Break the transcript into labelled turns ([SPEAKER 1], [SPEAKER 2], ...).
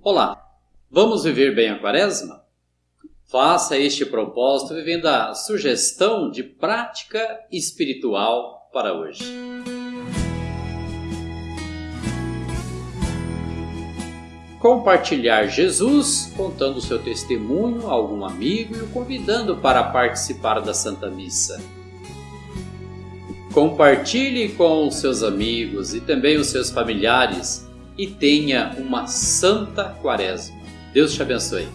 [SPEAKER 1] Olá, vamos viver bem a quaresma? Faça este propósito vivendo a sugestão de prática espiritual para hoje. Compartilhar Jesus, contando o seu testemunho a algum amigo e o convidando para participar da Santa Missa. Compartilhe com os seus amigos e também os seus familiares e tenha uma santa quaresma. Deus te abençoe.